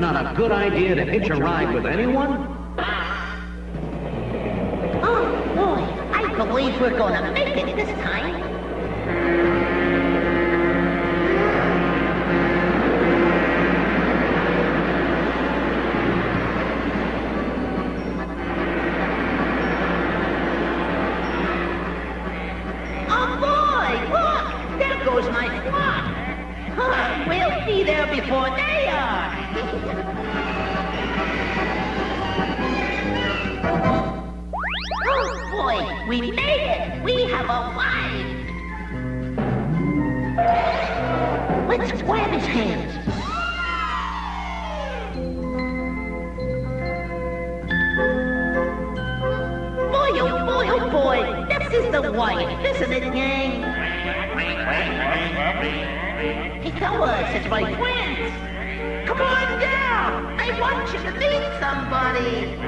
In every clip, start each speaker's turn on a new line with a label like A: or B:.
A: not a good idea to hitch a ride with anyone?
B: We made it! We have arrived! Let's grab his hands. Boy, oh boy, oh boy! This is the wife, isn't it, gang? Hey, fellas, it's my twins! Come on down! I want you to meet somebody!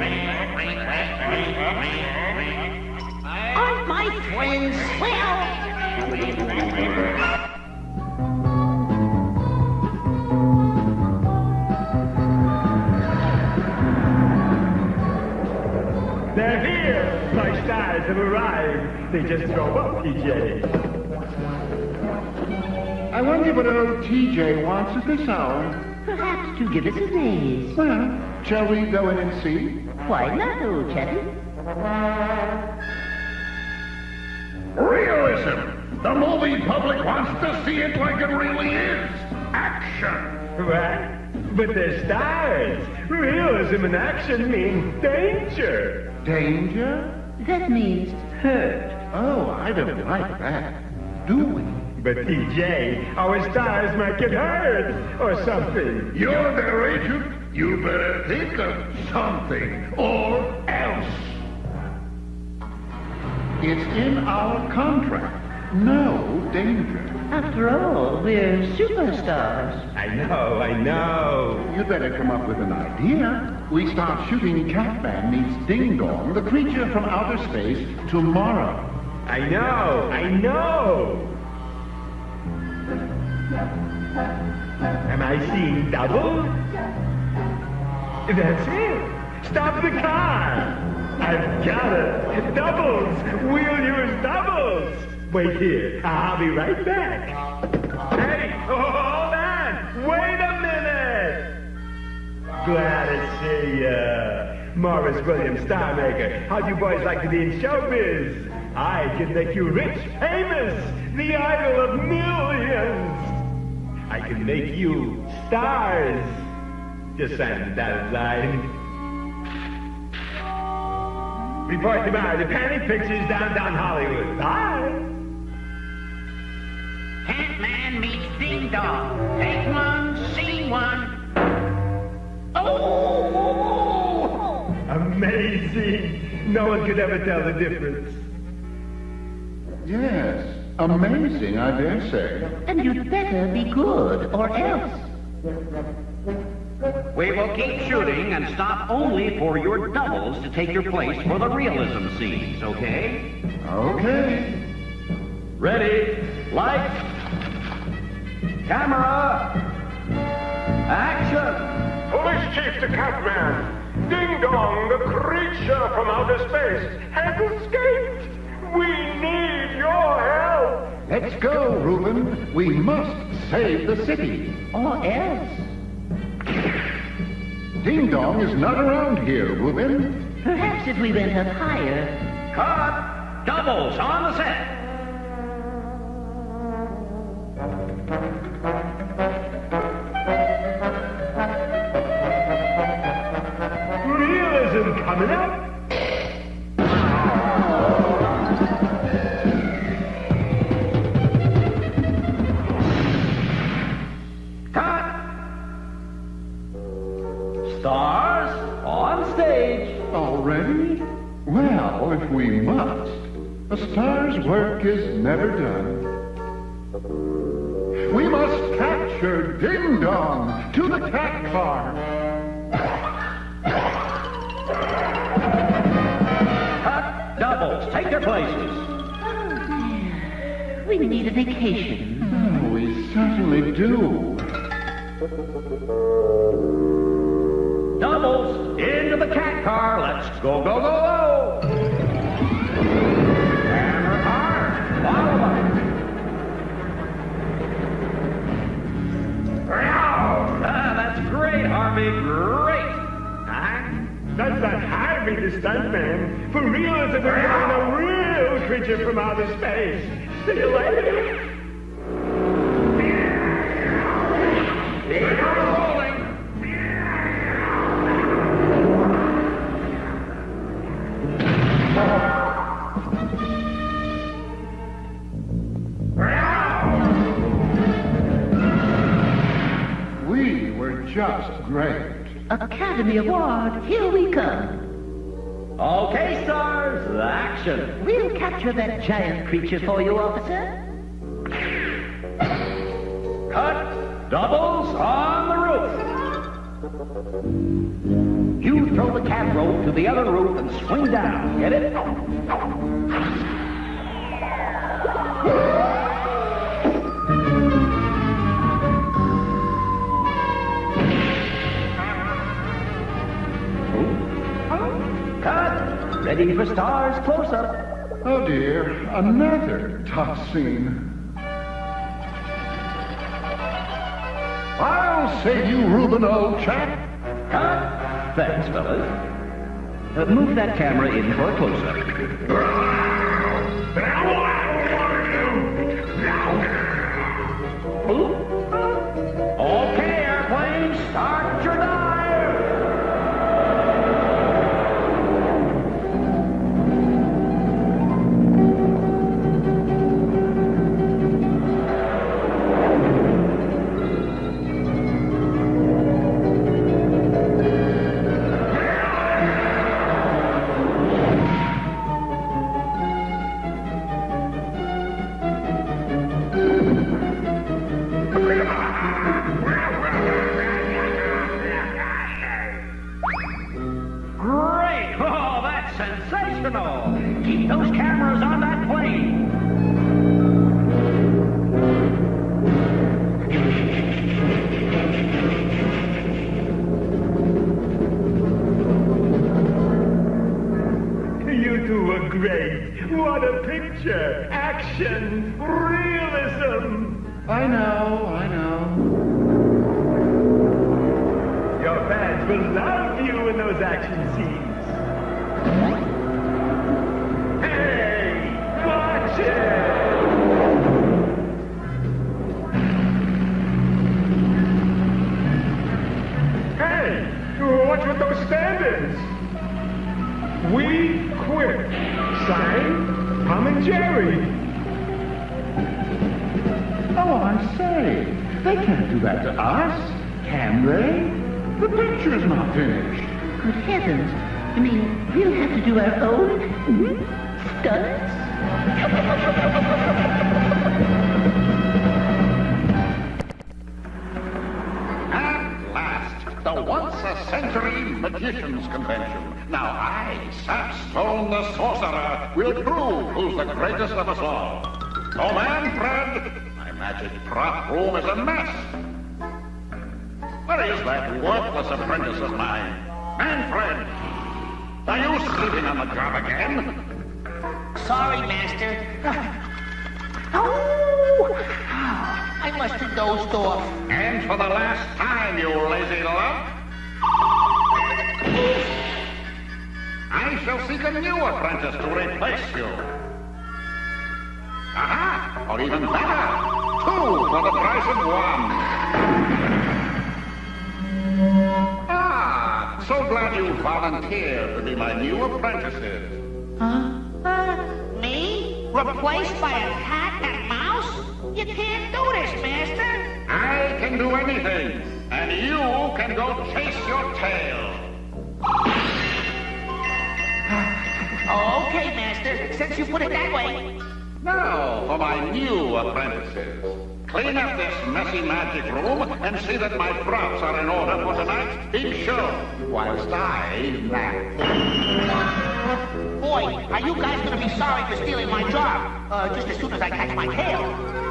B: Aren't my twins swell?
C: They're here! My stars have arrived. They just drove up, PJ.
D: I wonder what old TJ wants at this hour.
B: Perhaps to give us a raise.
D: Well, shall we go in and see?
B: Why not, old chappy?
D: Realism! The movie public wants to see it like it really is. Action!
C: Right. But they're stars. Realism and action mean danger.
D: Danger?
B: That means hurt.
D: Oh, I don't like that. Do we?
C: But DJ, our stars might get hurt or something.
D: You're their agent. You better think of something or else. It's in our contract. No danger.
B: After all, we're superstars.
C: I know, I know.
D: You'd better come up with an idea. We start shooting Catman meets Ding Dong, the creature from outer space, tomorrow.
C: I know, I know. Am I seeing double? That's it. Stop the car. I've got it. Doubles. We'll use doubles. Wait here. I'll be right back. Hey, hold on. Wait a minute. Glad to see ya. Morris Williams, star maker. How'd you boys like to be in showbiz? I can make you rich, famous, the idol of millions. I can make you stars. Just the dotted line. Report tomorrow to Panic Pictures downtown Hollywood. Bye.
B: Catman meets Ding Dong. Take one, see one. Oh!
C: Amazing. No one could ever tell the difference.
D: Yes, amazing, I dare say.
B: And you'd better be good, or else.
A: We will keep shooting and stop only for your doubles to take your place for the realism scenes, okay?
D: Okay.
A: Ready? Light. Camera. Action.
C: Police Chief to Catman. Ding Dong, the creature from outer space, has escaped. We need your help.
D: Let's go, Reuben. We must save the city.
B: Or else.
D: Ding Dong is not around here, Reuben.
B: Perhaps if we went up higher.
A: Cut! Doubles on the set.
D: Well, if we must. A star's work is never done. We must capture Ding Dong to the cat car.
A: Cut! Doubles, take your places. Oh, dear.
B: We need a vacation.
D: Oh, we certainly do.
A: Doubles, into the cat car. Let's go, go, go, go.
C: Stuntman. For realism, we're having a real creature from outer space. See you later.
B: Academy Award, here we come.
A: Okay, stars, action.
B: We'll capture that giant creature for you, officer.
A: Cut, doubles on the roof. You throw the cat rope to the other roof and swing down. Get it? Ready for stars close up.
D: Oh dear, another tough scene. I'll save you, Reuben, old chap.
A: Cut. Thanks, fellas. Uh, move that camera in for a close-up.
E: Aha! Or even better, two for the price of one. Ah, so glad you volunteered to be my new apprentices. Huh?
F: Me? Replaced by a cat and mouse? You can't do this, Master.
E: I can do anything, and you can go chase your tail.
F: Okay, Master, since you put it that way.
E: Now for my new apprentices. Clean up this messy magic room and see that my props are in order for tonight's big show, whilst I nap.
F: Boy, are you guys gonna be sorry for stealing my job? Uh, just as soon as I catch my tail.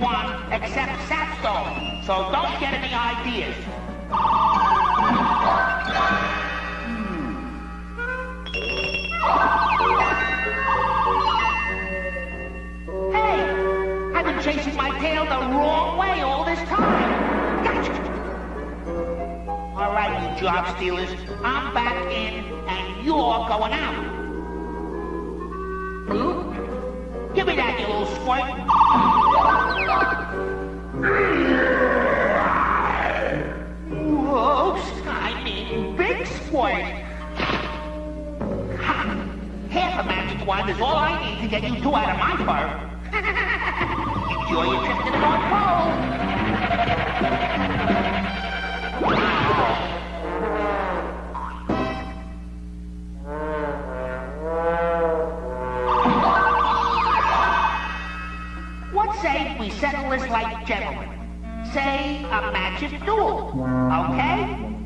F: Wand except Sapstone, so don't get any ideas. Hey, I've been chasing my tail the wrong way all this time. Gotcha. All right, you job stealers, I'm back in, and you're going out. Give me that, you little squirt. Whoops, I mean big squirt. Ha! Half a magic wand is all I need to get you two out of my fur. Enjoy your trip to the North Pole. Settle this like gentlemen? Say a magic duel, okay?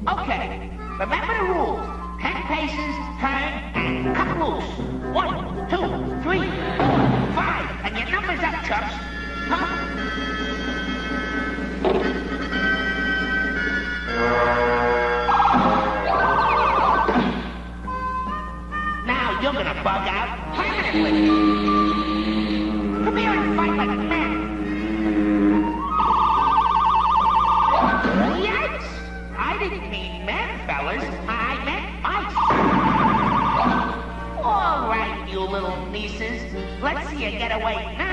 F: Okay. Remember the rules. Ten paces, turn, and cut loose. One, two, three, four, five. And your number's up, chumps. Huh? Now you're gonna bug out permanently. Nieces. Let's see you get away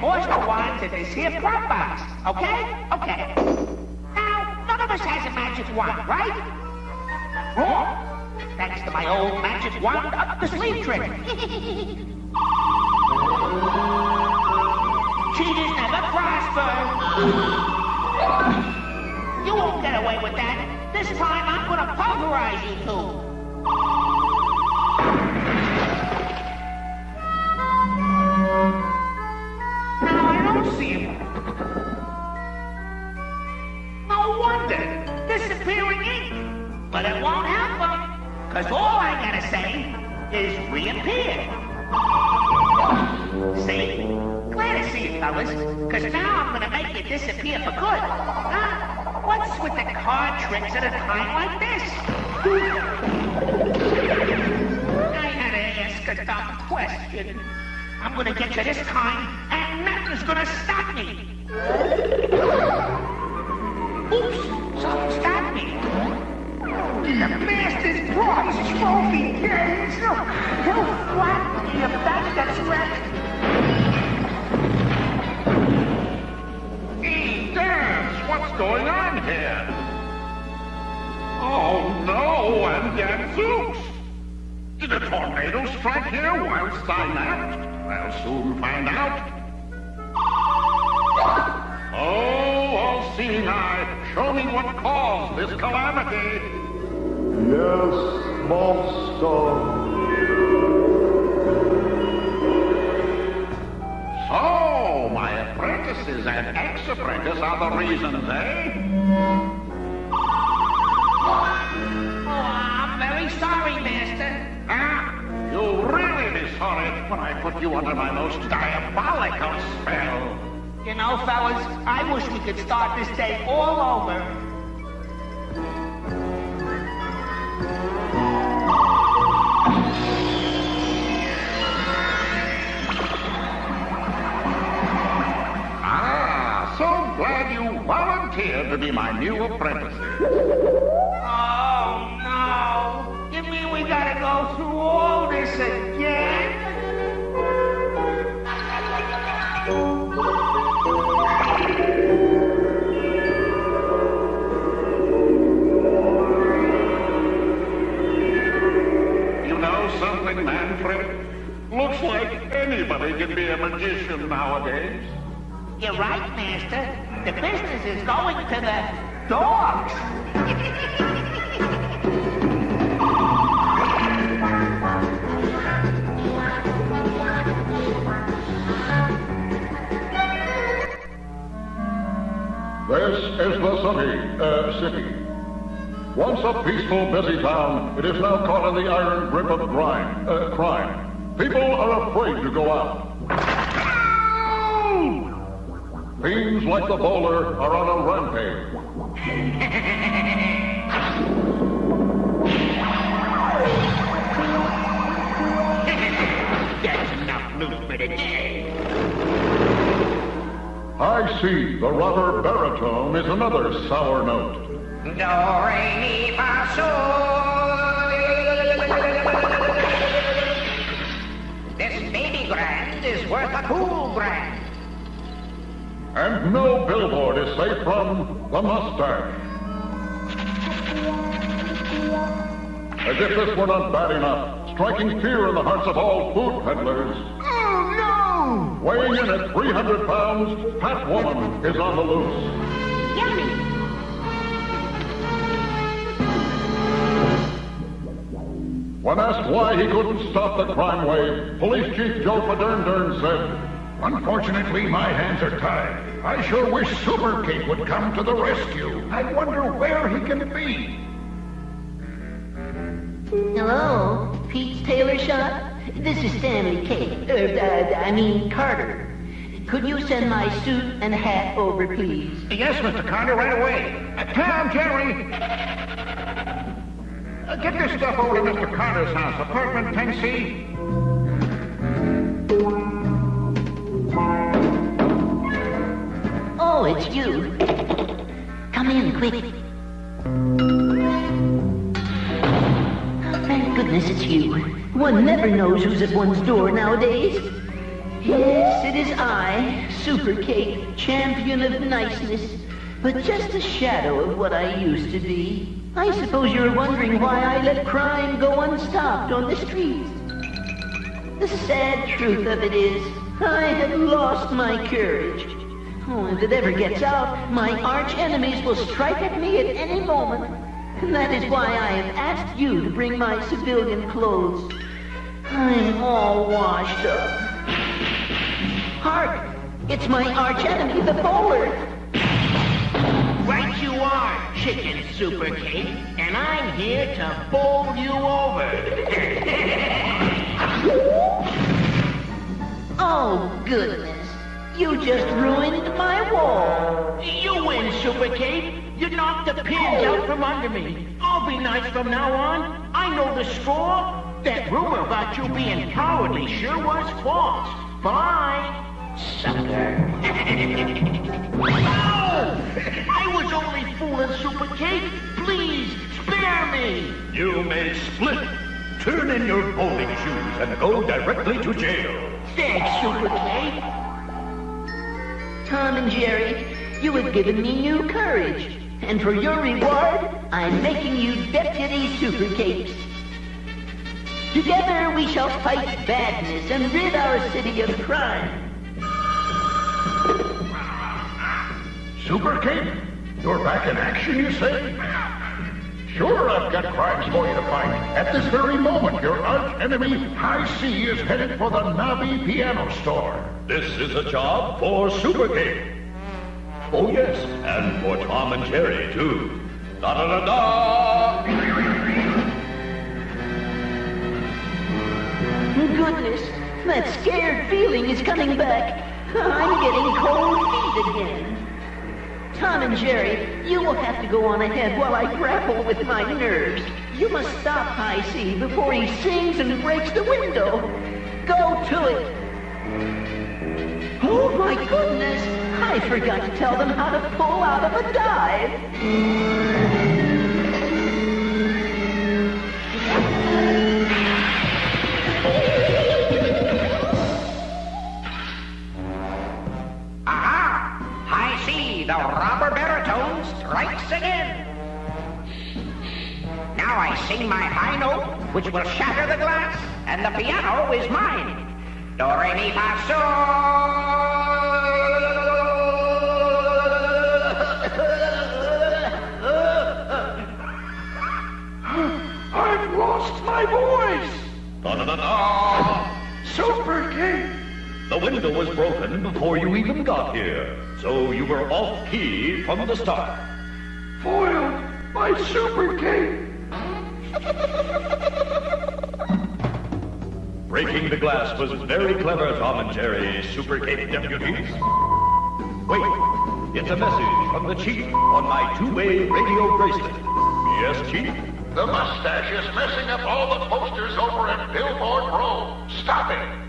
F: the wands in this here prop box, okay? Okay. Now, none of us has a magic wand, right? Wrong. Thanks to my old magic wand up the sleeve trick. Cause all I gotta say is reappear. See? Glad to see you, fellas. Because now I'm to make you disappear for good. Huh? What's with the card tricks at a time like this? I had to ask a dumb question. I'm to get you this time, and nothing's to stop me. Oops, something stopped me be the Masters Prize Trophy games. He'll flatten you back that's wrecked.
E: Hey, Dance, what's going on here? Oh, no, and damn Zeus! Did a tornado strike here whilst I left? I'll soon find out. Oh, all-seeing eye, show me what caused this calamity.
G: Yes, monster.
E: So, my apprentices and ex-apprentice are the reasons, eh?
F: Oh, I'm very sorry, Master.
E: Ah, you'll really be sorry when I put you under my most diabolical spell.
F: You know, fellas, I wish we could start this day all over.
E: Volunteered to be my new apprentice.
F: Oh, no. You mean we gotta go through all this again?
E: You know something, Manfred? Looks like anybody can be a magician nowadays.
F: You're right, Master. Business is going to the dogs.
G: This is the city, uh, city. Once a peaceful, busy town, it is now caught in the iron grip of grime, uh, crime. People are afraid to go out. Fiends like the bowler are on a rampage. I see the rubber baritone is another sour note.
F: Do, re, mi, fa. This baby grand is worth a cool grand.
G: And no billboard is safe from the mustache. As if this were not bad enough, striking fear in the hearts of all food peddlers.
F: Oh, no!
G: Weighing in at 300 pounds, Fat Woman is on the loose.
B: Yummy.
G: When asked why he couldn't stop the crime wave, Police Chief Joe Fadern said,
H: Unfortunately, my hands are tied. I sure wish Super Cape would come to the rescue. I wonder where he can be.
B: Hello, Pete's Tailor Shop? This is Stanley Kate. Er, uh, I mean Carter. Could you send my suit and hat over, please?
E: Yes, Mr. Carter, right away. Uh, Tom, Jerry. Uh, get this stuff over to Mr. Carter's house, apartment 10C.
B: Oh, it's you. Come in, quick. Thank goodness it's you. One never knows who's at one's door nowadays. Yes, it is I, Super Cape, champion of niceness, but just a shadow of what I used to be. I suppose you're wondering why I let crime go unstopped on the streets. The sad truth of it is, I have lost my courage. Oh, if it ever gets out, my arch enemies will strike at me at any moment. And that is why I have asked you to bring my civilian clothes. I'm all washed up. Hark! It's my arch enemy, the bowler.
F: Right you are, Chicken Super Cape, and I'm here to bowl you over.
B: Oh, goodness. You just ruined my wall.
F: You win, Super Cape. You knocked the pins out from under me. I'll be nice from now on. I know the score. That rumor about you being cowardly sure was false. Bye, sucker. no! Oh, I was only fooling Super Cape. Please, spare me.
H: You may split. Turn in your bowling shoes and go directly to jail.
F: Thanks, Super Cape.
B: Tom and Jerry, You have given me new courage. And for your reward, I'm making you Deputy Super Capes. Together we shall fight badness and rid our city of crime.
G: Super Cape, you're back in action, you say? Sure, I've got crimes for you to fight. At this very moment, your arch enemy, High C, is headed for the Navi Piano Store.
I: This is a job for Super Cape. Oh, yes, and for Tom and Jerry, too. Da da da da!
B: Goodness, that scared feeling is coming back. I'm getting cold feet again. Tom and Jerry, you will have to go on ahead while I grapple with my nerves. You must stop High C before he sings and breaks the window. Go to it. Oh my goodness! I forgot to tell them how to pull out of a dive.
F: The robber baritone strikes again. Now I sing my high note, which will shatter the glass, and the piano is mine. Do re mi fa sol.
G: I've lost my voice!
I: Da da da da!
G: Super Cape!
I: The window was broken before you even got here, so you were off key from the start.
G: Foiled by Super Cape!
I: Breaking the glass was very clever, Tom and Jerry, Super Cape deputies. Wait, it's a message from the chief on my two-way radio bracelet. Yes, chief?
H: The mustache is messing up all the posters over at Billboard Row. Stop it!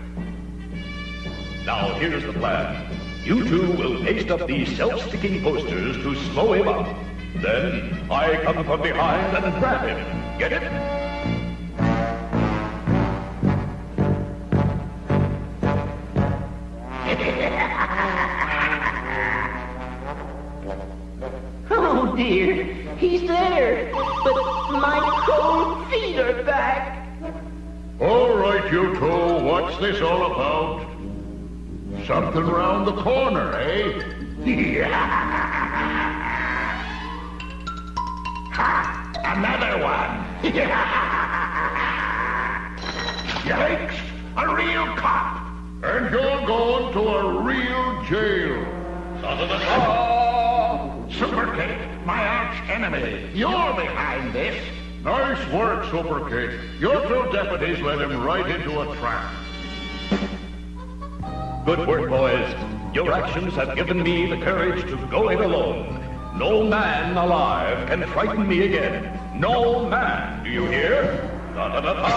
I: Now, here's the plan. You two will paste up these self-sticking posters to slow him up. Then I come from behind and grab him. Get it?
B: Oh dear, he's there, but my cold feet are back.
G: All right, you two, what's this all about? Something round the corner, eh? ha! Another one! Yikes! A real cop! And you're going to a real jail!
I: Da da da da!
G: Super Cape, my arch enemy, you're behind this! Nice work, Super Cape. Your two deputies led him right into a trap.
I: Good work, boys. Your actions have given me the courage to go it alone. No man alive can frighten me again. No man, do you hear? Da da da da!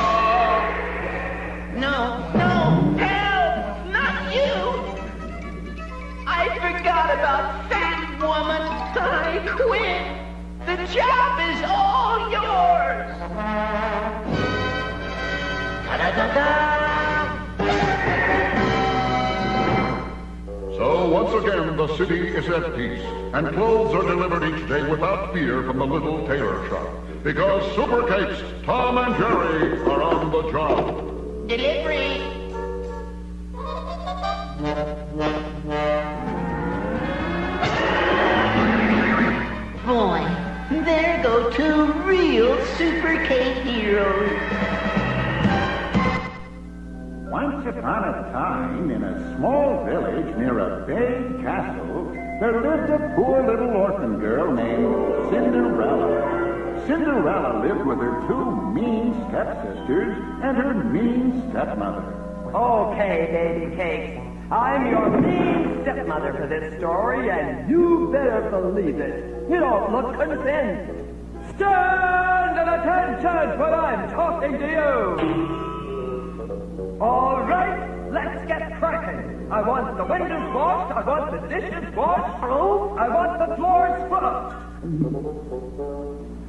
B: No, no, help! Not you! I forgot about Fat Woman. I quit. The job is all yours. Da-da-da-da.
G: So once again, the city is at peace, and clothes are delivered each day without fear from the little tailor shop. Because Super Capes, Tom and Jerry are on the job.
B: Delivery. Boy, there go two real Super Cape heroes.
D: Once upon a time, in a small village near a big castle, there lived a poor little orphan girl named Cinderella. Cinderella lived with her two mean stepsisters and her mean stepmother.
J: Okay, baby cakes. I'm your mean stepmother for this story, and you better believe it. You don't look convinced. Stand at attention when I'm talking to you. All right, let's get cracking. I want the windows washed. I want the dishes washed. oh, I want the floors scrubbed.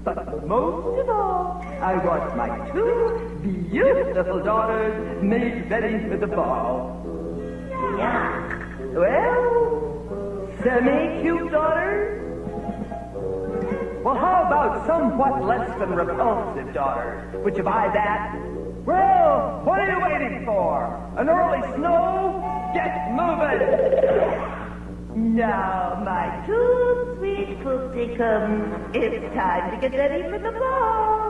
J: But most of all, I want my two beautiful daughters made ready for the ball. Yeah. Well,
K: Semi-cute daughters? Well, how about somewhat less than repulsive daughters? Would you buy that? Well, what are you waiting for? An early snow? Get moving! Now, my two sweet poopsicums, it's time to get ready for the ball.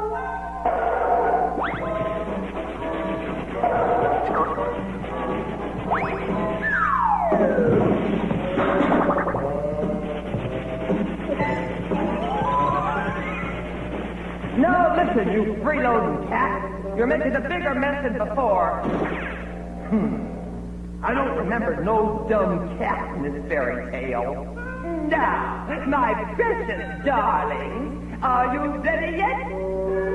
K: Now listen, you freeloading cat. You're making a bigger mess than before. Hmm. I don't remember no dumb cat in this fairy tale. Now, my precious darling, are you ready yet?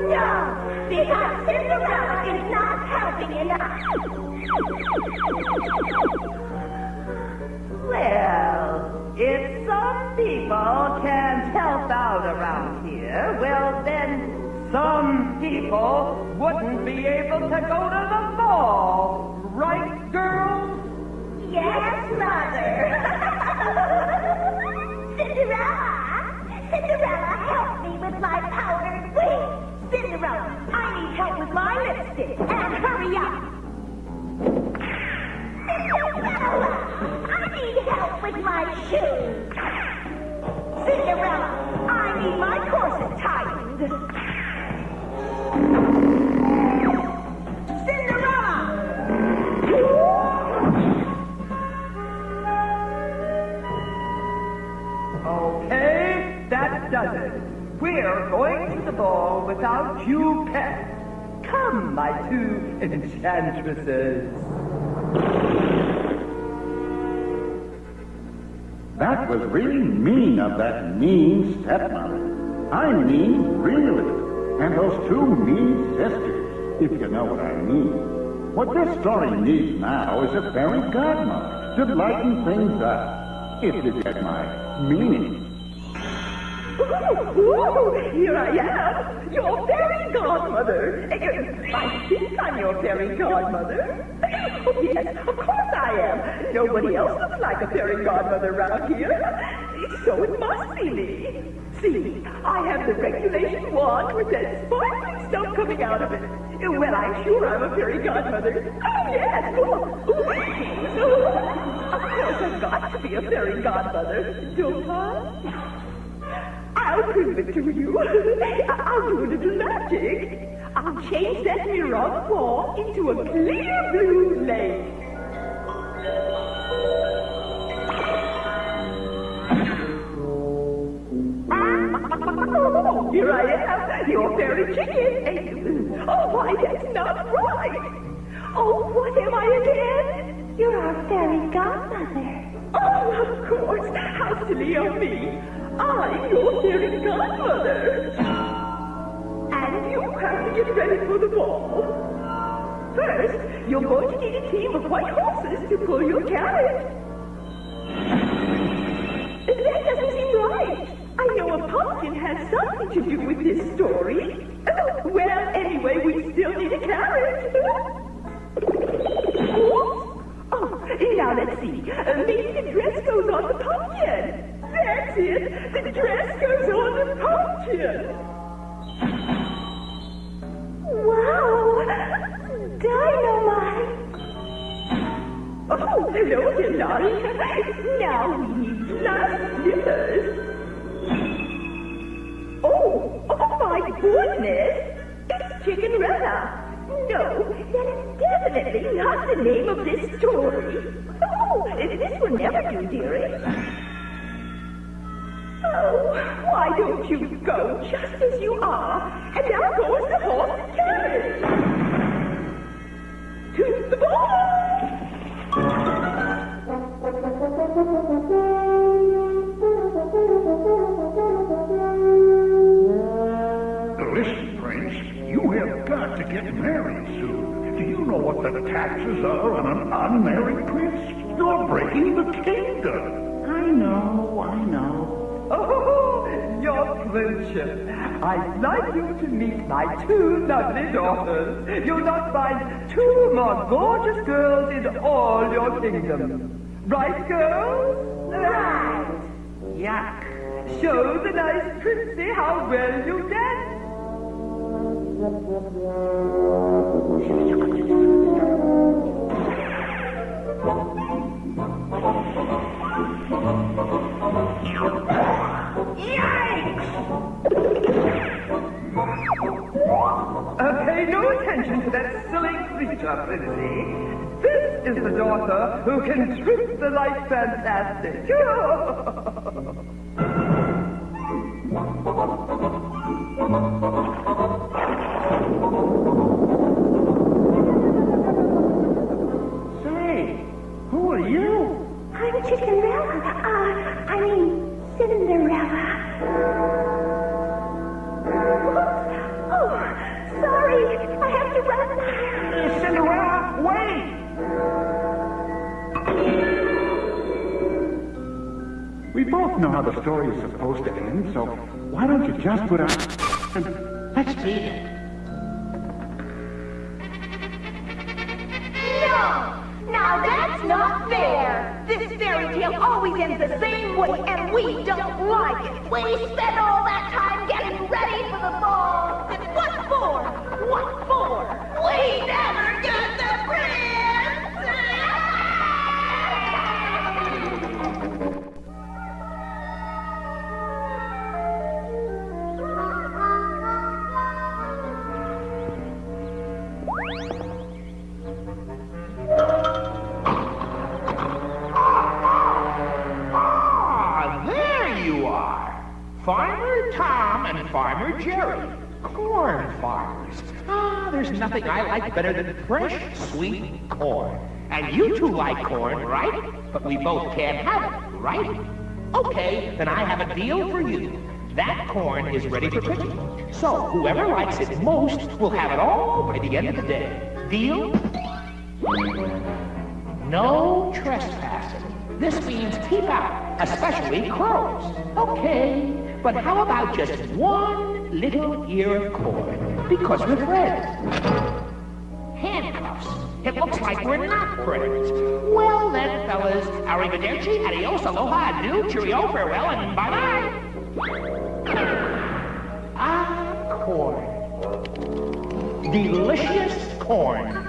L: No, because Cinderella is not helping enough.
K: Well, if some people can't help out around here, well then, some people wouldn't be able to go to the ball. Right, girls?
L: Yes, Mother. Cinderella! Cinderella, help me with my powdered wings! Cinderella, I need help with my lipstick, and hurry up! Cinderella, I need help with my shoes! Cinderella, I need my corset tightened!
K: Okay, that does it. We're going to the ball without you, pet. Come, my two enchantresses.
G: That was really mean of that mean stepmother. I mean, really. And those two mean sisters, if you know what I mean. What this story needs now is a fairy godmother to lighten things up, if you get my meaning.
K: Ooh, here I am, your fairy godmother. I think I'm your fairy godmother. Oh, yes, of course I am. Nobody else looks like a fairy godmother around here. So it must be me. See, I have the regulation wand with that sparkling stuff coming out of it. Well, I'm sure I'm a fairy godmother. Oh, yes. Oh, oh, of course I've got to be a fairy godmother, don't I? I'll prove it to you. I'll do a little magic. I'll change that mirror wall into a clear blue lake. Here I am, your fairy chicken. Oh, why, that's not right. Oh, what am I again?
L: You're our fairy godmother.
K: Oh, of course. How silly of me. I'm your fairy godmother. And you have to get ready for the ball. First, you're going to need a team of white horses to pull your carriage. That doesn't seem right. I know a pumpkin has something to do with this story. Well, anyway, we still need a carriage. Oh, now let's see. Uh, maybe the dress goes on the pumpkin. That's it. The dress goes on the pumpkin.
L: Wow! Dynamite!
K: Oh, hello, darling. Now we need glass slippers. Oh, oh my goodness! It's Chickenrella. No, that is definitely not the name of this story. Oh, this will never do, dearie. Oh, why don't you go just as you are, and now go as the horse carriage? To the ball!
D: Kingdom.
G: I know, I know.
K: Oh, your friendship. I'd like you to meet my two lovely daughters. You'll not find two more gorgeous girls in all your kingdom. Right, girls?
L: Right! Yak.
J: Show the nice Princy how well you dance. Uh, pay no attention to that silly creature, Princy. This is the daughter who can trip the light fantastic.
D: We both know how the story is supposed to end, so why don't you just put out and let's beat it.
L: No! Now that's not fair! This fairy tale always ends the same way, and we don't like it! We spent all that time getting ready for the ball! And what for? What for? We never
F: and Jerry. Corn farmers. Ah, there's nothing I like better than fresh, sweet corn. And you two like corn, right? But we both can't have it, right? Okay, then I have a deal for you. That corn is ready for picking. So whoever likes it most will have it all by the end of the day. Deal? No trespassing. This means keep out, especially crows. Okay, but how about just one little ear of corn? Because we're friends. Handcuffs. It looks like we're not friends. Well then, fellas, arrivederci, adios, aloha, adieu, cheerio, farewell, and bye-bye. Ah, corn. Delicious corn.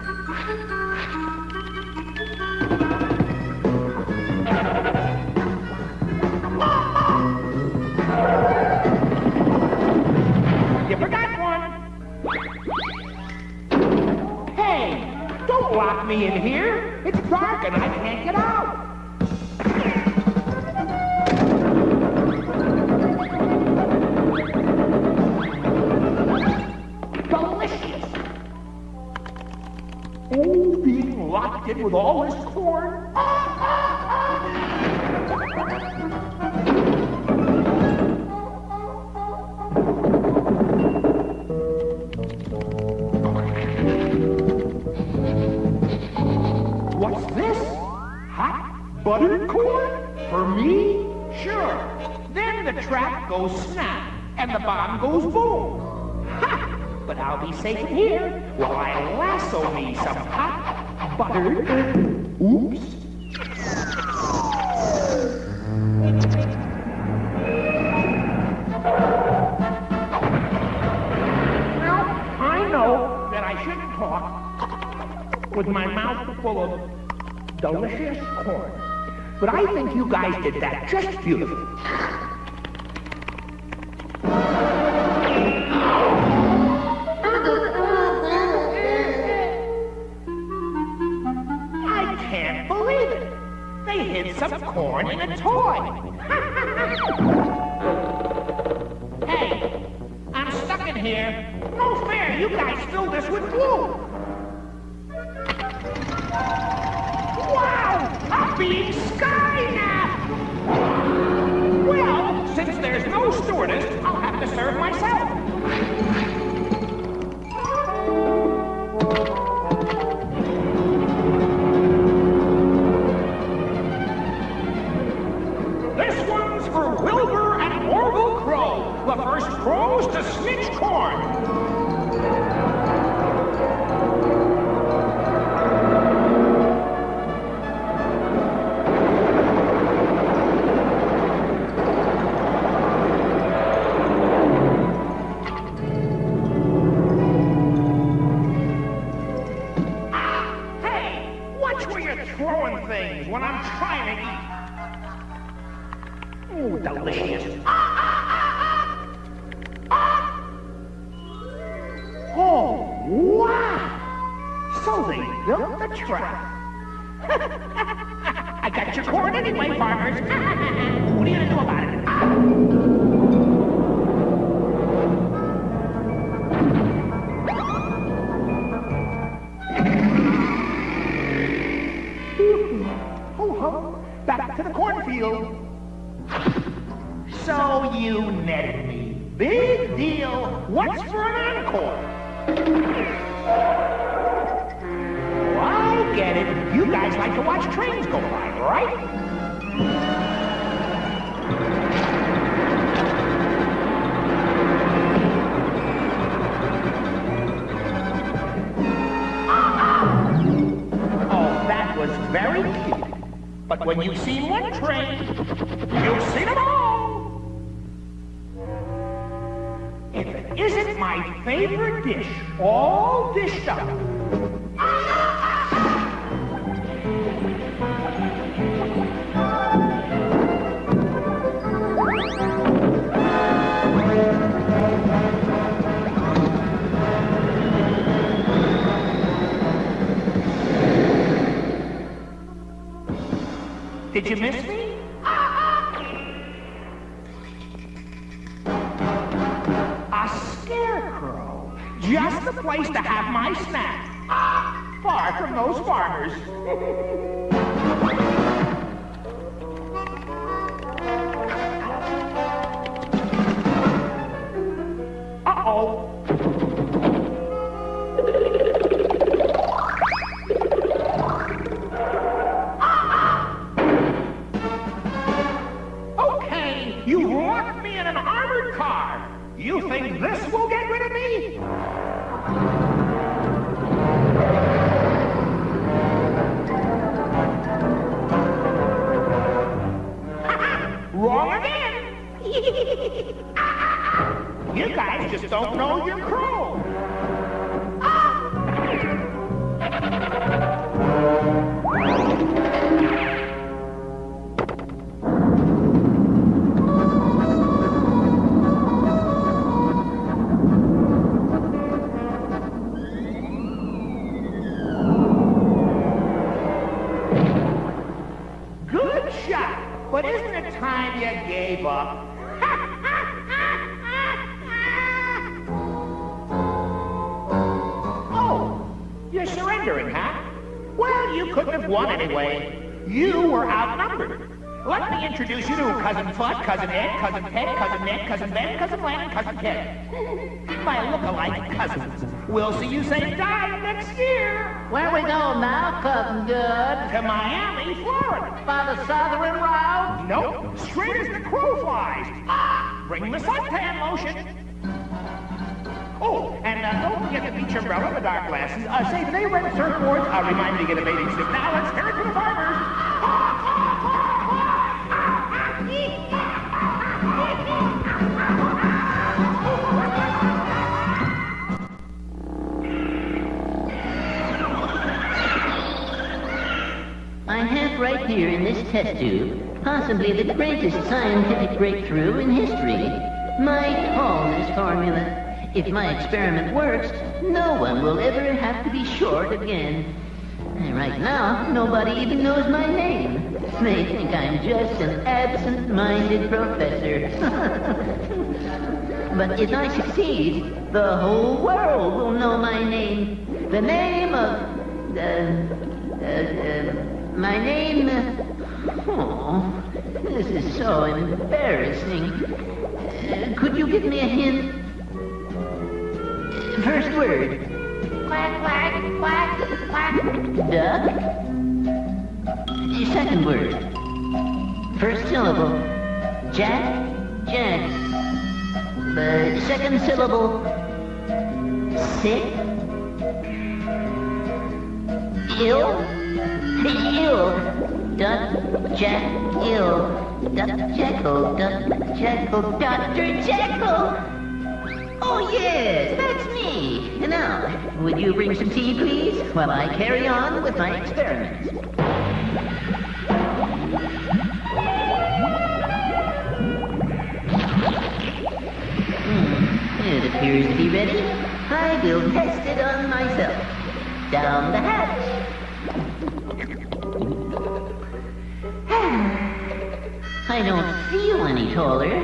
F: Me in here. It's dark and I can't get out. Delicious. Oh, being locked in with all this corn. Corn? For me? Sure. Then the trap goes snap and the bomb goes boom. Ha! But I'll be safe here while I lasso me some hot buttered. Oops. Now, I know that I shouldn't talk with my mouth full of delicious corn. But I think you guys did that just beautifully. I can't believe it. They hid some corn in a toy. hey, I'm stuck in here. No fair, you guys filled this with glue. Oh, very cute. But when you see one train, you've seen them all. If it isn't my favorite dish, all dished up. Did you miss me? A scarecrow. Just the place to have my snack. Far from those farmers. surrendering, huh? Well, you couldn't have won anyway. You were outnumbered. Let me introduce you to Cousin Fudd, Cousin Ed, Cousin Ted, Cousin Ned, Cousin Ben, Cousin Len, and Cousin Ted. My look-alike cousins. We'll see you say die next year.
B: Where we going now, cousin good?
F: To Miami, Florida.
B: By the southern route?
F: Nope, straight as the crow flies. Ah, bring the suntan lotion. The beach umbrella the dark glasses. Uh, say, surfboards? Remind to get a bathing suit. Now let's the farmers.
B: I have right here in this test tube possibly the greatest scientific breakthrough in history. My tallness formula. If my experiment works, no one will ever have to be short again. Right now, nobody even knows my name. They think I'm just an absent-minded professor. but if I succeed, the whole world will know my name. The name of... Uh, uh, uh, my name... Oh, this is so embarrassing. Uh, could you give me a hint? First word.
L: Quack, quack, quack, quack.
B: Duck. Second word. First syllable. Jack. Jack. The second syllable. Sick. Ill. Ill. Duck. Jack. Ill. Duck Jekyll. Duck Jekyll. Dr. Jekyll. Oh, yes, that's me. Now, would you bring some tea, please, while I carry on with my experiments? Hmm, it appears to be ready. I will test it on myself. Down the hatch. I don't feel any taller,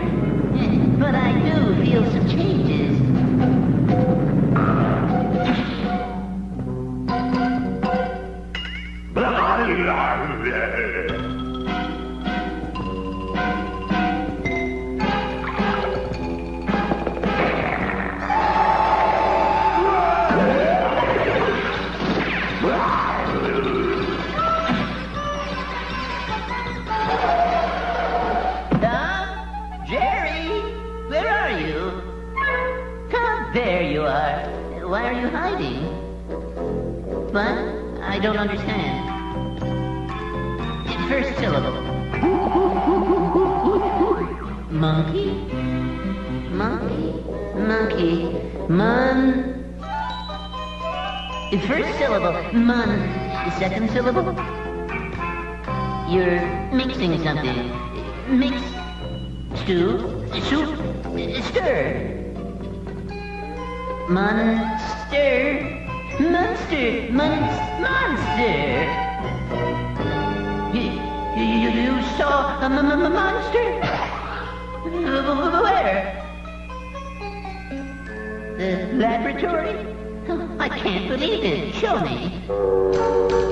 B: but I do feel some changes. There you are. Why are you hiding? What? I don't understand. First syllable. Monkey? Monkey? Monkey? Mon... The First syllable. Mon. Second syllable. You're mixing something. Mix. Stew. Soup. Stir. Monster. Monster. Mon- monster. Saw a m- m- m- monster? Where? The laboratory? I can't believe it. Show me.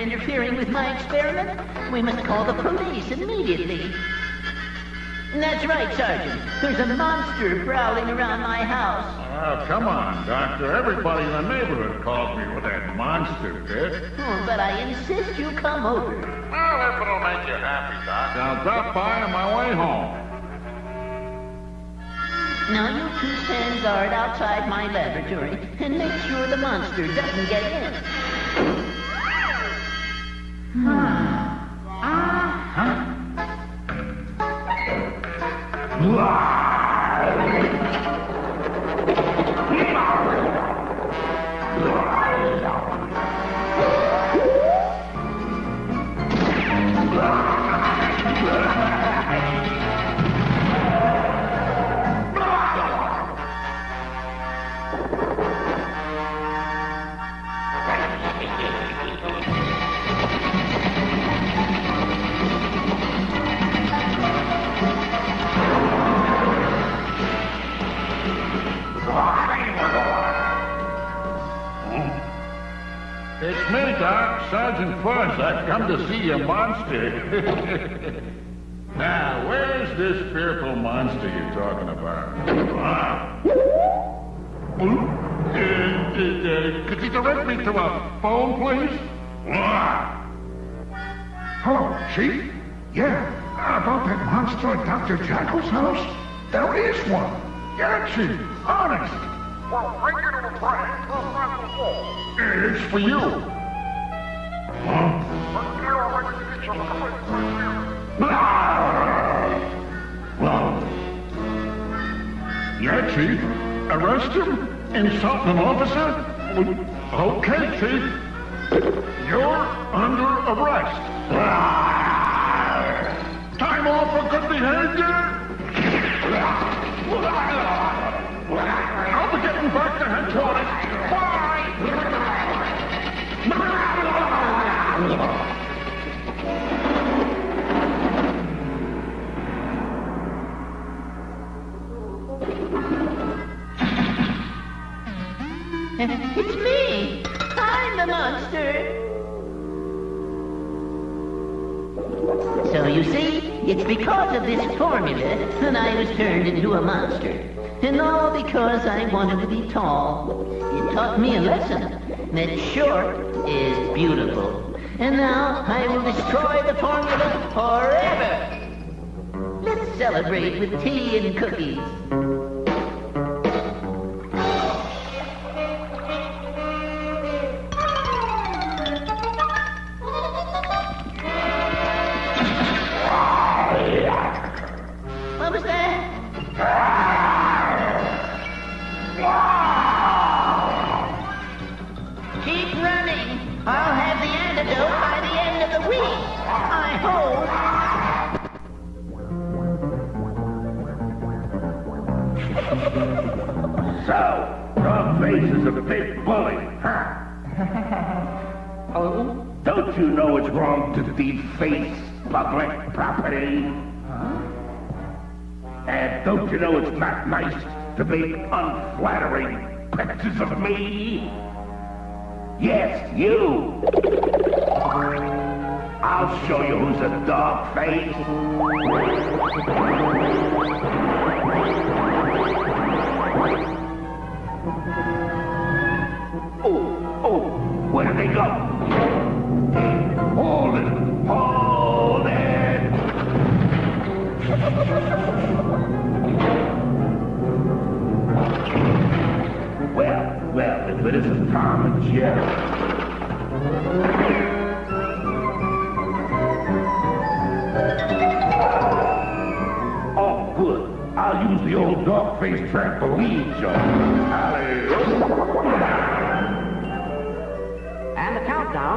B: Interfering with my experiment. We must call the police immediately. That's right, Sergeant. There's a monster prowling around my house.
G: Oh, come on, Doctor. Everybody in the neighborhood calls me with that monster bit.
B: Oh, but I insist you come over.
E: Well, if it'll make you happy, Doc.
G: I'll drop by on my way home.
B: Now you two stand guard outside my laboratory and make sure the monster doesn't get in.
H: Dr. Jekyll's house? There is one. Chief, honest.
E: Well, bring it to the prank.
G: It's for you. Huh? Well, yeah, Chief. Arrest him? Insult an officer? Okay, Chief. You're under arrest. Time off for good behavior? I'll be getting back to headquarters.
B: It's me. I'm the monster. So you see, it's because of this formula that I was turned into a monster. And all because I wanted to be tall. It taught me a lesson that short is beautiful. And now I will destroy the formula forever. Let's celebrate with tea and cookies.
E: Bully, huh?
B: Oh?
E: Don't you know it's wrong to deface public property? Huh? And don't you know it's not nice to make unflattering pictures of me? Yes, you. I'll show you who's a dog face. Hold it! Hold it! well, well, if it isn't Tom and Jerry. Oh, good. I'll use the old dog-faced trampoline jump.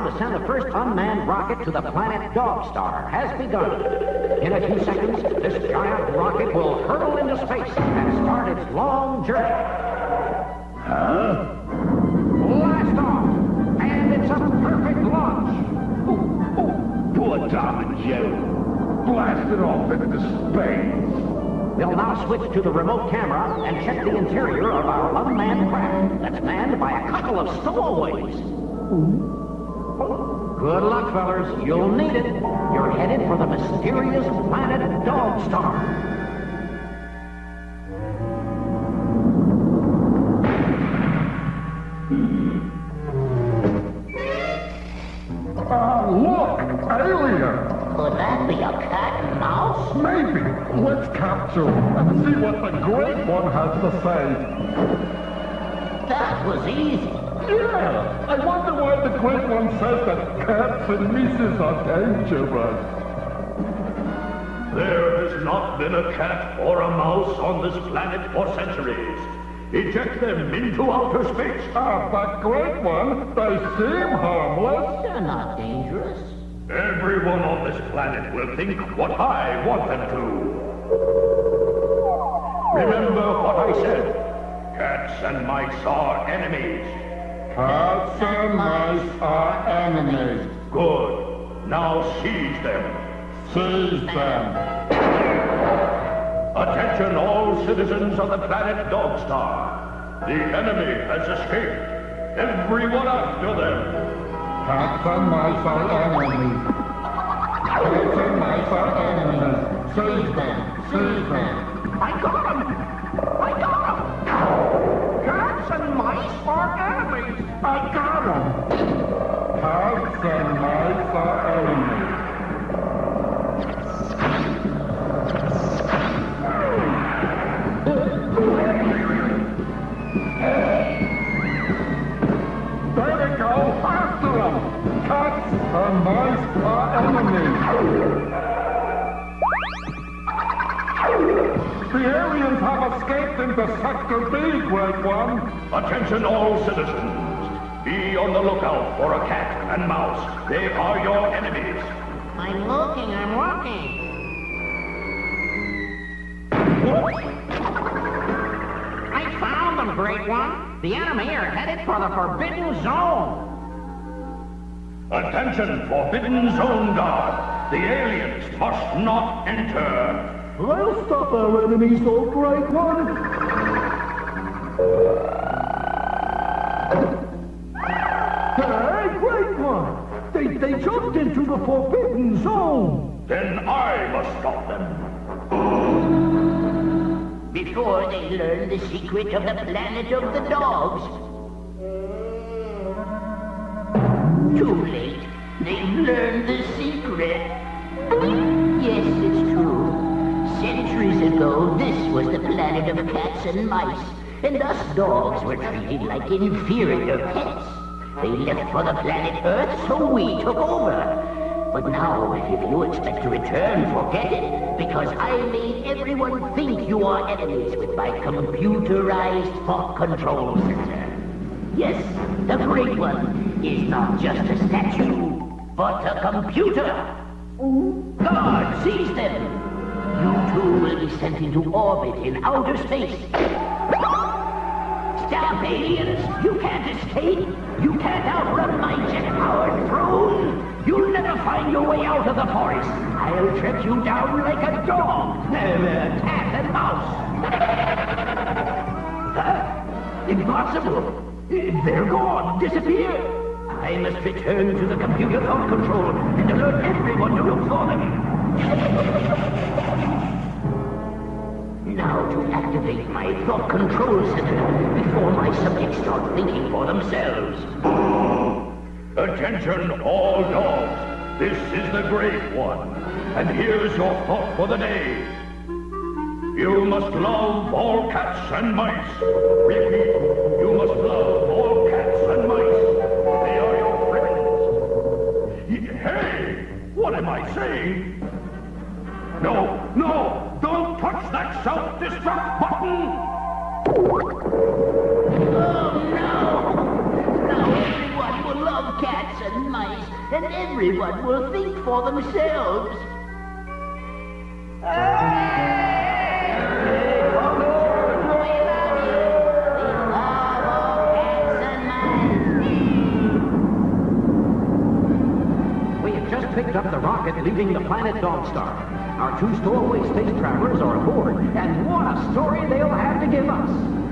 M: To send the first unmanned rocket to the planet Dogstar has begun. In a few seconds, this giant rocket will hurtle into space and start its long journey.
E: Huh?
M: Blast off! And it's a perfect launch!
E: Ooh, ooh, Poor Tom and Jerry. Blasted off into space.
M: They'll now switch to the remote camera and check the interior of our unmanned craft that's manned by a couple of stowaways. Good luck, fellas. You'll need it. You're headed for the mysterious planet Dogstar.
H: Ah, look! Alien!
B: Could that be a cat and mouse?
H: Maybe. Let's capture him and see what the Great One has to say.
B: That was easy.
H: Yeah! I wonder why the Great One says that cats and mice are dangerous.
I: There has not been a cat or a mouse on this planet for centuries. Eject them into outer space.
H: Ah, but Great One, they seem harmless.
B: They're not dangerous.
I: Everyone on this planet will think what I want them to. Remember what I said. Cats and mice are enemies.
H: Cats and mice are enemies.
I: Good. Now seize them.
H: Seize them.
I: Attention all citizens of the planet Dogstar. The enemy has escaped. Everyone after them.
H: Cats and mice are enemies. Cats and mice are enemies. Seize them. Seize them.
F: I got him!
H: The aliens have escaped into Sector B, Great One.
I: Attention all citizens. Be on the lookout for a cat and mouse. They are your enemies.
B: I'm looking, I'm looking.
M: I found them, Great One. The enemy are headed for the Forbidden Zone.
I: Attention, Forbidden Zone Guard. The aliens must not enter.
H: They'll stop our enemies, O Great One.
M: Forbidden Zone.
I: Then I must stop them.
B: Before they learn the secret of the planet of the dogs. Too late. They've learned the secret. Yes, it's true. Centuries ago, this was the planet of cats and mice, and us dogs were treated like inferior pets. They left for the planet Earth, so we took over. But now, if you expect to return, forget it, because I made everyone think you are enemies with my computerized thought control center. Yes, the Great One is not just a statue, but a computer. Guard, seize them! You two will be sent into orbit in outer space. Stop, aliens! You can't escape! You can't outrun my jet-powered throne! You'll never find your way out of the forest! I'll track you down like a dog! Uh, cat and mouse! Huh? Impossible! They're gone! Disappeared! I must return to the computer thought control and alert everyone to look for them! Now to activate my thought control center before my subjects start thinking for themselves.
I: Attention, all dogs. This is the Great One. And here's your thought for the day. You must love all cats and mice. Repeat, you must love all cats and mice. They are your friends. Hey, what am I saying? No, no, don't touch that self-destruct button!
B: And everyone will think for themselves.
M: We have just picked up the rocket leaving the planet Dogstar. Our two stowaway space travelers are aboard, and what a story they'll have to give us!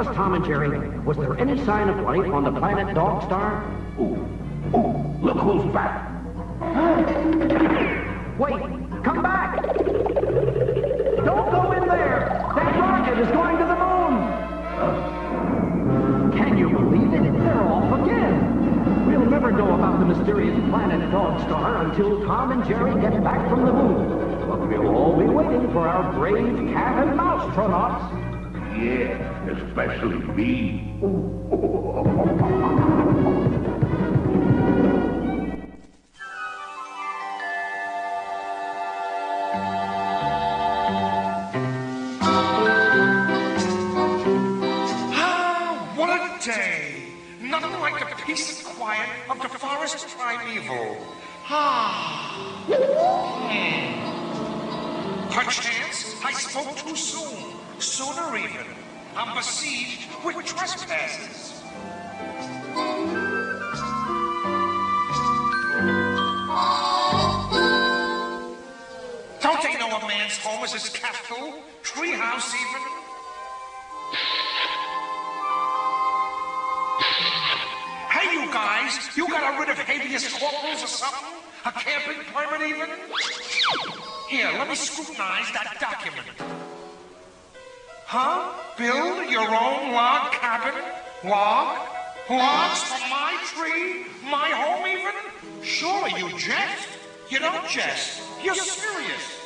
M: Us, Tom and Jerry, was there any sign of life on the planet Dog Star?
I: Ooh, ooh, look who's back.
M: Wait, come back! Don't go in there! That rocket is going to the moon! Can you believe it? They're off again! We'll never know about the mysterious planet Dog Star until Tom and Jerry get back from the moon. But we'll all be waiting for our brave cat and mouse astronauts.
G: Yeah, especially me.
N: Ah, what a day! Nothing like the peace and quiet of the forest primeval. Ah. Hmm. Perchance I spoke too soon, sooner even. I'm besieged with trespassers. Don't they know a man's home is his castle, treehouse even? Hey, you guys, you got rid of habeas corpus or something? A camping permit even? Here, let me scrutinize that document. Huh? Build your own log cabin? Log? Logs from my tree? My home even? Surely you jest? You don't jest. You're serious.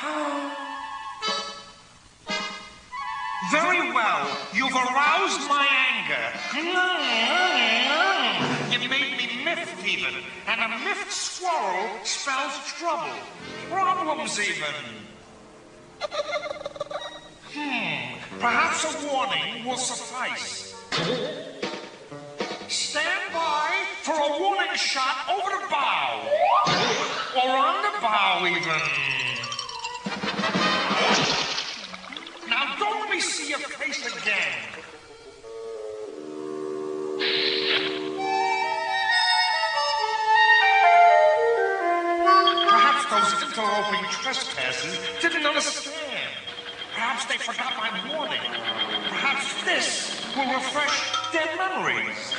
N: Very well. You've aroused my anger. You made me miffed even. And a miffed squirrel spells trouble. Problems even. Hmm. Perhaps a warning will suffice. Stand by for a warning shot over the bow. Or on the bow even. Now don't me see your face again. Perhaps those interloping trespassers didn't understand. Perhaps they forgot my warning. Perhaps this will refresh their memories.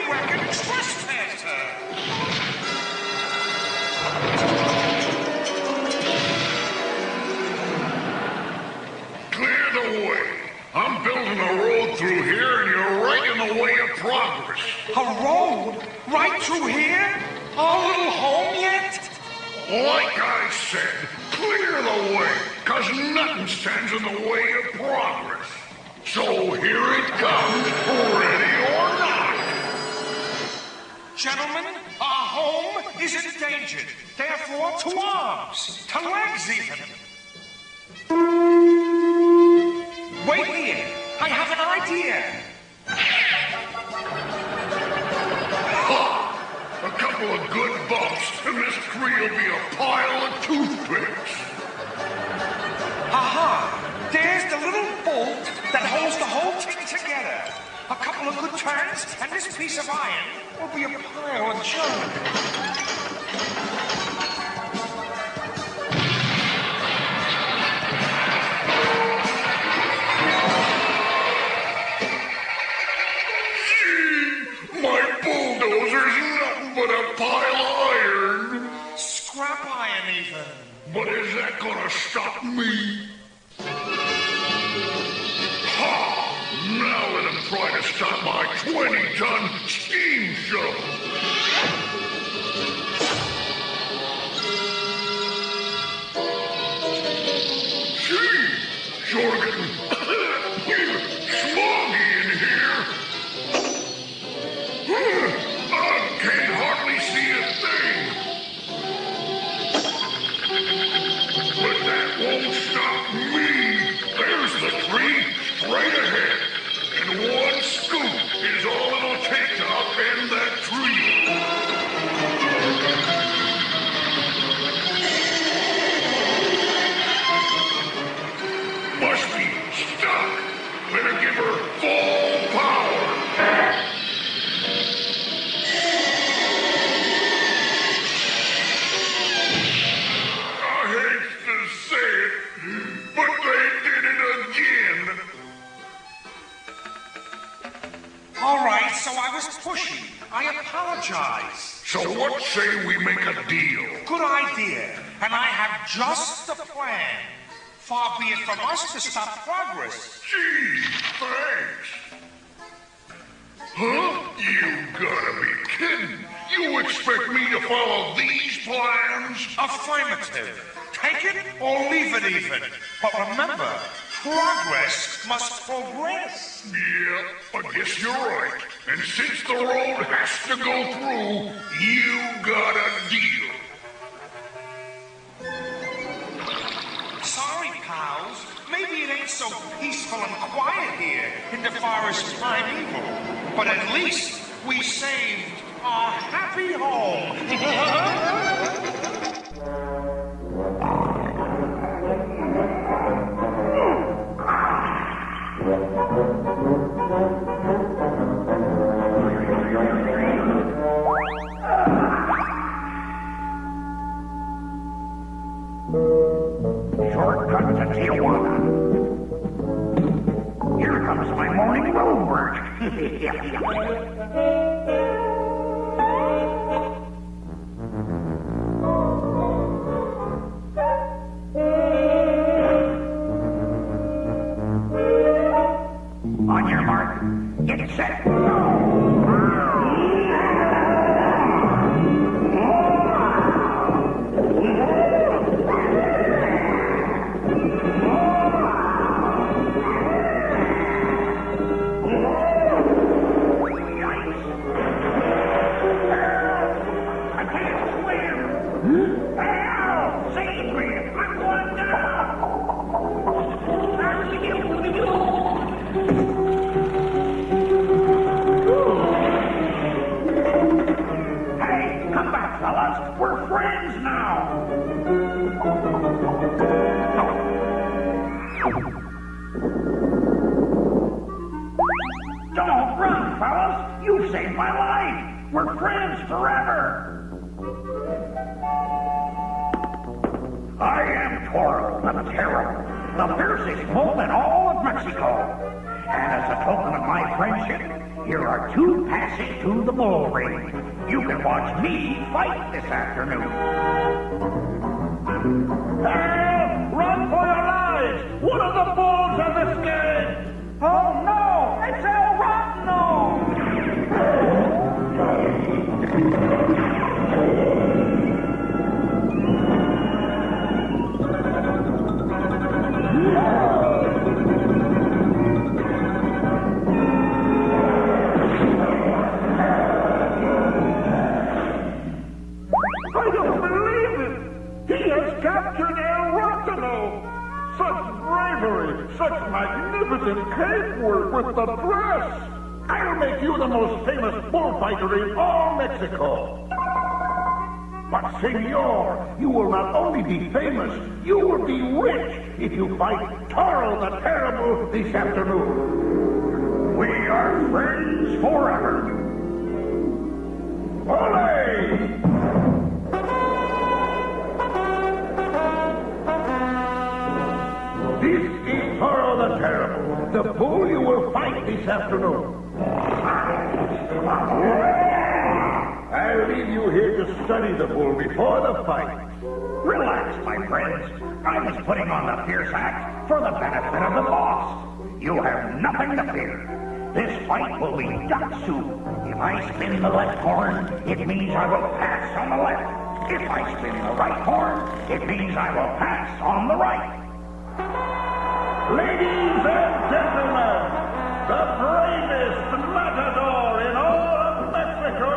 N: Tree record trespasser!
G: Clear the way. I'm building a road through here, and you're right in the way of progress.
N: A road? Right through here? Our little home yet?
G: Like I said, clear the way, cause nothing stands in the way of progress. So here it comes, ready.
N: Gentlemen, our home is endangered. Therefore, to arms, to legs even. Wait here. I have an idea.
G: Ha! A couple of good bumps, and this tree will be a pile of toothpicks.
N: Aha! There's the little bolt that holds the whole thing together. A couple of good turns, and this piece of iron will be a pile of junk.
G: Gee, my bulldozer's nothing but a pile of iron.
N: Scrap iron, even.
G: But is that gonna stop me? Try to stop my 20-ton steam shovel. Gee, sure is all it'll take to upend that tree. Must be stuck. Say we make a deal?
N: Good idea. And I have just the plan. Far be it from us to stop progress.
G: Gee, thanks. Huh? You gotta be kidding. You
O: You expect me to follow these plans?
N: Affirmative. Take it or leave it even. But remember, progress must progress.
O: Yeah, I guess you're right. And since the road has to go through, you got a deal.
N: Sorry, pals. Maybe it ain't so peaceful and quiet here in the forest primeval. But at least we saved our happy home.
I: Here comes my morning road work. get saved my life. We're friends forever. I am Toro the Terrible, the fiercest bull in all of Mexico. And as a token of my friendship, here are two passes to the bull ring. You can watch me fight this afternoon. Help! Run for your lives! One of the bulls has escaped!
G: Magnificent cave work with the dress! I'll make you the most famous bullfighter in all Mexico! But, senor, you will not only be famous, you will be rich if you fight Toro the Terrible this afternoon. We are friends forever. Ole! Bull you will fight this afternoon. I'll leave you here to study the bull before the fight.
I: Relax, my friends. I was putting on the fierce act for the benefit of the boss. You have nothing to fear. This fight will be duck soup. If I spin the left horn, it means I will pass on the left. If I spin the right horn, it means I will pass on the right.
G: Ladies and gentlemen, the bravest matador in all of Mexico,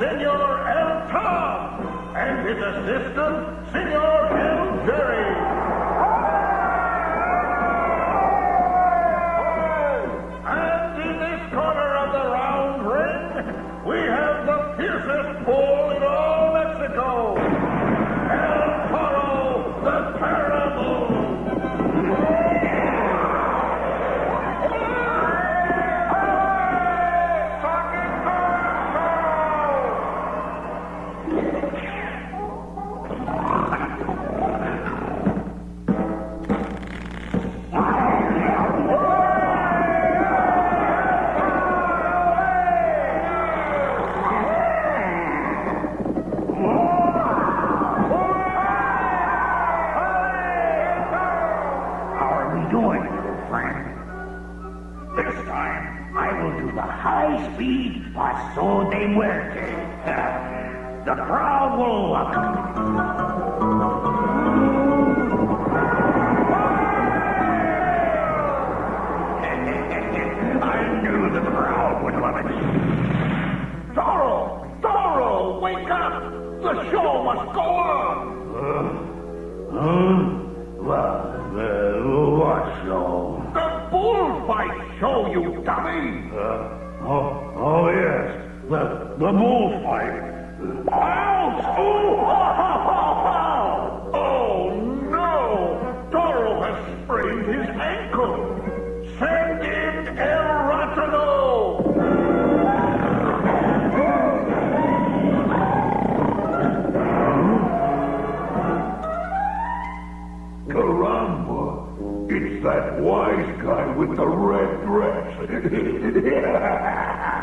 G: Senor El Tom, and his assistant, Senor El Jerry. Paso de muerte. The crowd will love it. I knew the crowd would love it. Toro! Toro! Wake up! The show must go on! huh? What, uh, what show? The bullfight show, you dummy! yes. The, bullfight. Ouch! Oh, ha, ha, ha, ha! oh, no! Toro has sprained his ankle! Send in El Ratano! Caramba! It's that wise guy with the red dress.